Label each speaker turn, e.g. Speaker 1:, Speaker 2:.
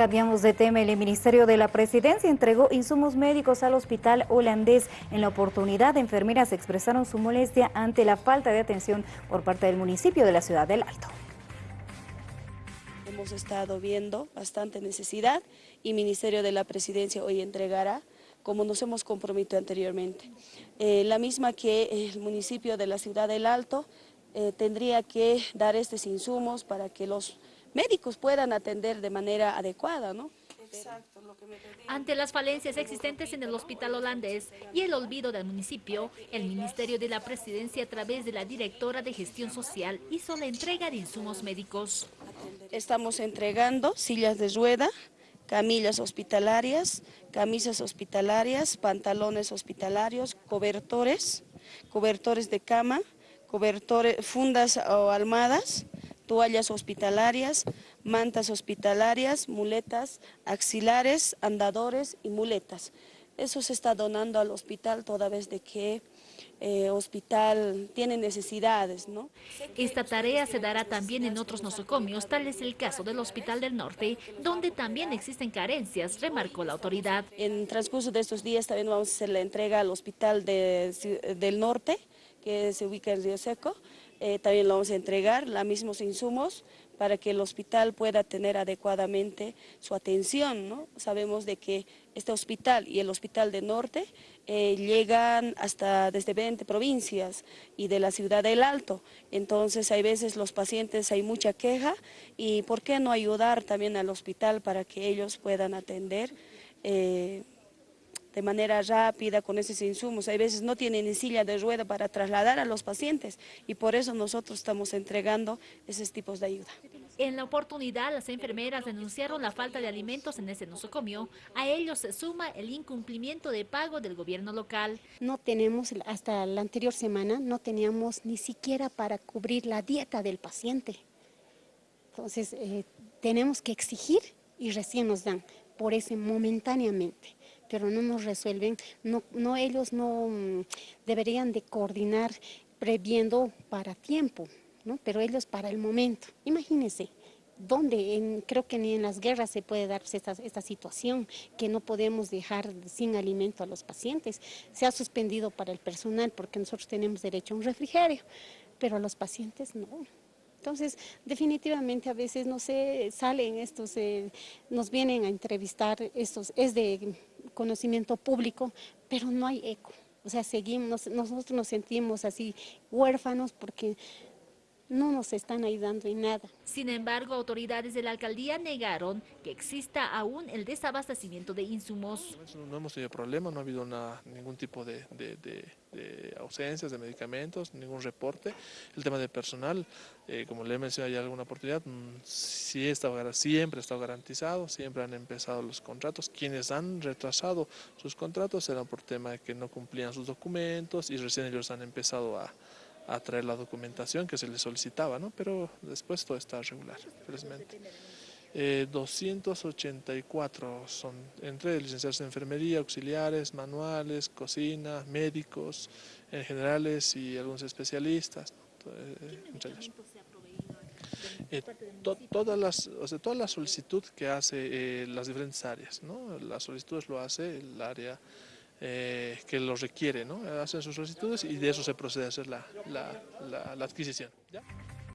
Speaker 1: Cambiamos de tema. El Ministerio de la Presidencia entregó insumos médicos al hospital holandés. En la oportunidad, enfermeras expresaron su molestia ante la falta de atención por parte del municipio de la ciudad del Alto.
Speaker 2: Hemos estado viendo bastante necesidad y Ministerio de la Presidencia hoy entregará como nos hemos comprometido anteriormente. Eh, la misma que el municipio de la ciudad del Alto eh, tendría que dar estos insumos para que los médicos puedan atender de manera adecuada, ¿no?
Speaker 3: Ante las falencias existentes en el hospital holandés y el olvido del municipio, el Ministerio de la Presidencia a través de la directora de Gestión Social hizo la entrega de insumos médicos.
Speaker 2: Estamos entregando sillas de rueda, camillas hospitalarias, camisas hospitalarias, pantalones hospitalarios, cobertores, cobertores de cama, cobertores, fundas o almadas, toallas hospitalarias, mantas hospitalarias, muletas axilares, andadores y muletas. Eso se está donando al hospital toda vez de que el eh, hospital tiene necesidades. ¿no?
Speaker 3: Esta tarea se dará también en otros nosocomios, tal es el caso del Hospital del Norte, donde también existen carencias, remarcó la autoridad.
Speaker 2: En transcurso de estos días también vamos a hacer la entrega al Hospital del Norte, que se ubica en Río Seco, eh, también lo vamos a entregar, los mismos insumos, para que el hospital pueda tener adecuadamente su atención. ¿no? Sabemos de que este hospital y el Hospital de Norte eh, llegan hasta desde 20 provincias y de la ciudad del Alto. Entonces hay veces los pacientes hay mucha queja y ¿por qué no ayudar también al hospital para que ellos puedan atender? Eh, de manera rápida con esos insumos. Hay veces no tienen ni silla de rueda para trasladar a los pacientes y por eso nosotros estamos entregando esos tipos de ayuda.
Speaker 3: En la oportunidad, las enfermeras denunciaron la falta de alimentos en ese nosocomio. A ellos se suma el incumplimiento de pago del gobierno local.
Speaker 4: No tenemos, hasta la anterior semana, no teníamos ni siquiera para cubrir la dieta del paciente. Entonces, eh, tenemos que exigir y recién nos dan, por ese momentáneamente pero no nos resuelven, no, no ellos no mm, deberían de coordinar previendo para tiempo, ¿no? pero ellos para el momento. Imagínense, ¿dónde? creo que ni en las guerras se puede darse esta, situación, que no podemos dejar sin alimento a los pacientes. Se ha suspendido para el personal porque nosotros tenemos derecho a un refrigerio, pero a los pacientes no. Entonces, definitivamente a veces, no sé, salen estos, eh, nos vienen a entrevistar, estos, es de conocimiento público, pero no hay eco. O sea, seguimos, nosotros nos sentimos así huérfanos porque no nos están ayudando en nada.
Speaker 3: Sin embargo, autoridades de la alcaldía negaron que exista aún el desabastecimiento de insumos.
Speaker 5: No hemos tenido problemas, no ha habido ningún tipo de, ausencias de medicamentos, ningún reporte. El tema de personal, eh, como le he mencionado ya alguna oportunidad, mm, sí está, siempre ha estado garantizado, siempre han empezado los contratos. Quienes han retrasado sus contratos eran por tema de que no cumplían sus documentos y recién ellos han empezado a a traer la documentación que se les solicitaba, ¿no? pero después todo está regular, felizmente. 284 eh, son entre licenciados en enfermería, auxiliares, manuales, cocina, médicos en generales y algunos especialistas, eh, eh, todas las, o sea, toda la solicitud que hace las diferentes áreas, ¿no? las solicitudes lo hace el área eh, que lo requiere, ¿no? hacen sus solicitudes y de eso se procede a hacer la, la, la, la adquisición.